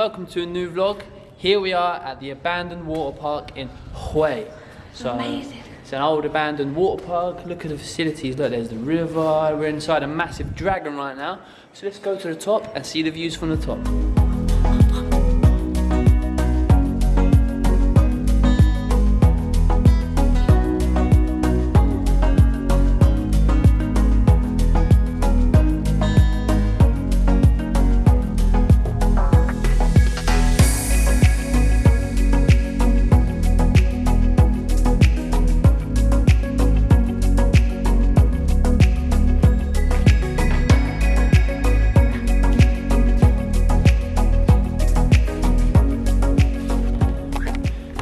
welcome to a new vlog. Here we are at the abandoned water park in Hue. So Amazing. it's an old abandoned water park. Look at the facilities. Look, there's the river. We're inside a massive dragon right now. So let's go to the top and see the views from the top.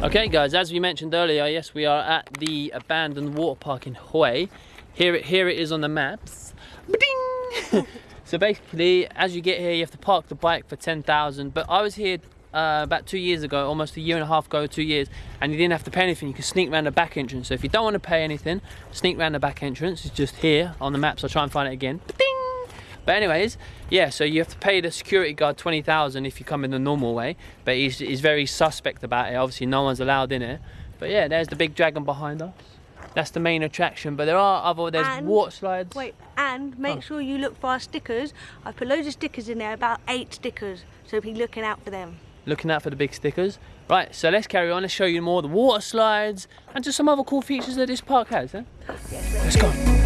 Okay guys, as we mentioned earlier, yes we are at the abandoned water park in Hue. Here it, here it is on the maps. So basically, as you get here, you have to park the bike for 10,000. But I was here uh, about two years ago, almost a year and a half ago, two years, and you didn't have to pay anything. You could sneak around the back entrance. So if you don't want to pay anything, sneak around the back entrance. It's just here on the maps. I'll try and find it again. But anyways, yeah, so you have to pay the security guard 20,000 if you come in the normal way. But he's, he's very suspect about it. Obviously, no one's allowed in it. But yeah, there's the big dragon behind us. That's the main attraction. But there are other, there's And- water slides. Wait, and make Oh. sure you look for our stickers. I've put loads of stickers in there, about eight stickers. So be looking out for them. Looking out for the big stickers. Right, so let's carry on. Let's show you more of the water slides and just some other cool features that this park has. Eh? Let's go.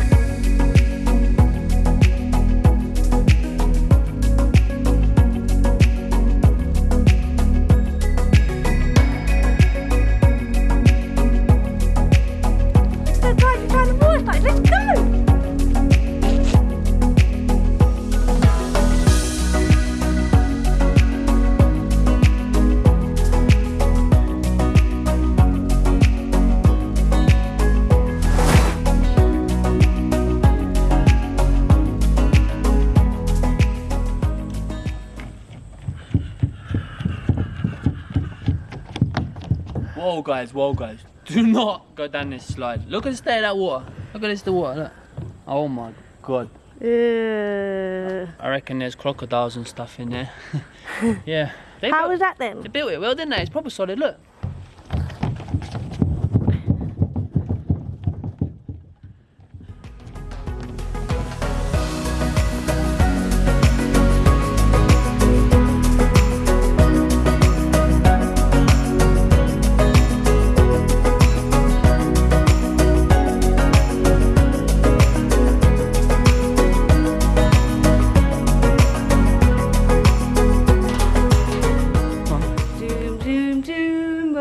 Whoa, guys, whoa, guys. Do not go down this slide. Look at the state of that water. Look at this, the water. Look. Oh my god. Uh, I reckon there's crocodiles and stuff in there. yeah. They how built, was that then? They built it well, didn't they? It's proper solid. Look.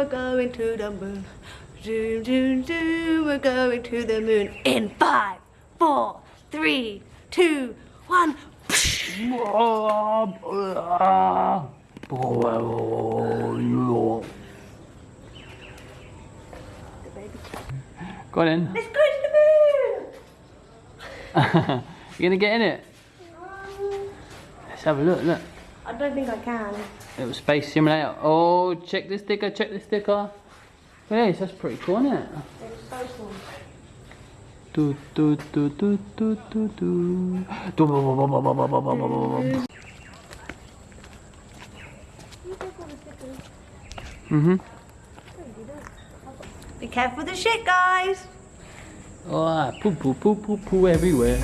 We're going to the moon. Zoom, zoom, zoom, we're going to the moon. In five, four, three, two, one. Go on in. Let's go to the moon! you gonna get in it? Let's have a look, look. I don't think I can. It was space simulator. Oh, check the sticker, check the sticker. At that's pretty cool, isn't it? It's so cool. Do, do, do, do, do, do, do. Do. Mm-hmm. Be careful with the shit, guys. Oh, poo, poo, poo, poo, poo everywhere.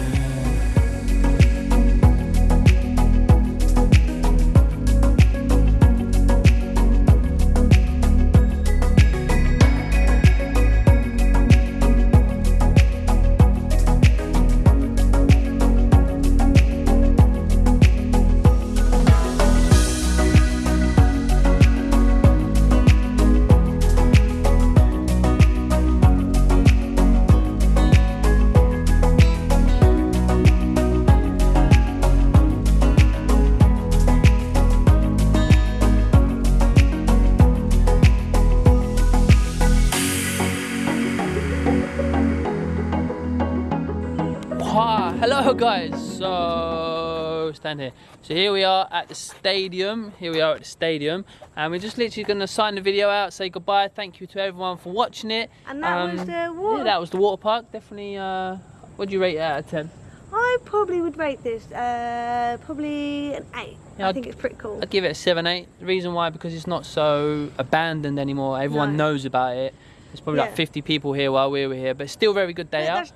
Guys. So stand here. So here we are at the stadium. Here we are at the stadium, and we're just literally going to sign the video out, say goodbye. Thank you to everyone for watching it. And that was the water- Yeah, that was the water park. Definitely. Uh, what do you rate it out of ten? I probably would rate this uh, probably an eight. Yeah, I think it's pretty cool. I'd give it a seven, eight. The reason why because it's not so abandoned anymore. Everyone No. knows about it. There's probably like 50 people here while we were here, but still very good day Yeah, out.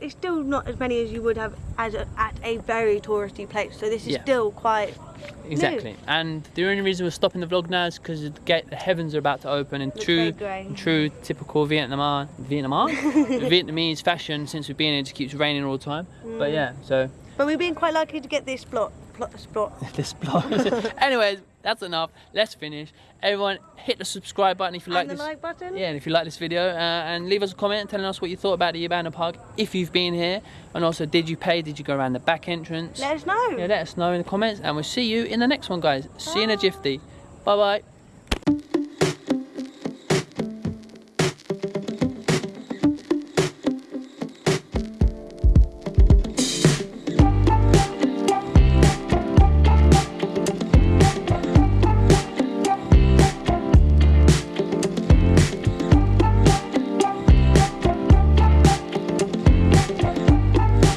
It's still not as many as you would have as a, at a very touristy place. So this is Yeah. still quite Exactly. And the only reason we're stopping the vlog now is because the the heavens are about to open in Looks true, very grey. in true typical Vietnam, Vietnam, Vietnamese fashion. Since we've been here, it just keeps raining all the time. Mm. But yeah, so But we've been quite lucky to get this plot. plot, plot. this vlog. Anyways, that's enough. Let's finish. Everyone, hit the subscribe button if you like and this. like button. Yeah, and if you like this video, uh, and leave us a comment telling us what you thought about the Abandoned Park if you've been here, and also did you pay? Did you go around the back entrance? Let us know. Yeah, let us know in the comments, and we'll see you in the next one, guys. See you in a Bye. jiffy. Bye bye.